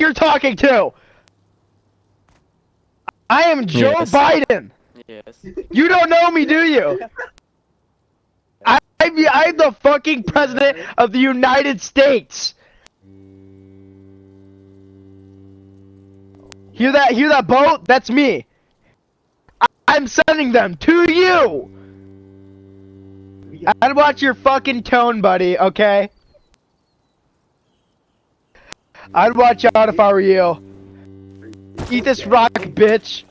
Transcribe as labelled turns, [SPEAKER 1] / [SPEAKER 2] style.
[SPEAKER 1] you're talking to? I am Joe
[SPEAKER 2] Yes.
[SPEAKER 1] Biden.
[SPEAKER 2] Yes.
[SPEAKER 1] You don't know me, do you? I, I'm, I'm the fucking president of the United States. Hear that? Hear that boat? That's me. I, I'm sending them to you. I'd watch your fucking tone, buddy. Okay. I'd watch out if I were you. Eat this rock, bitch.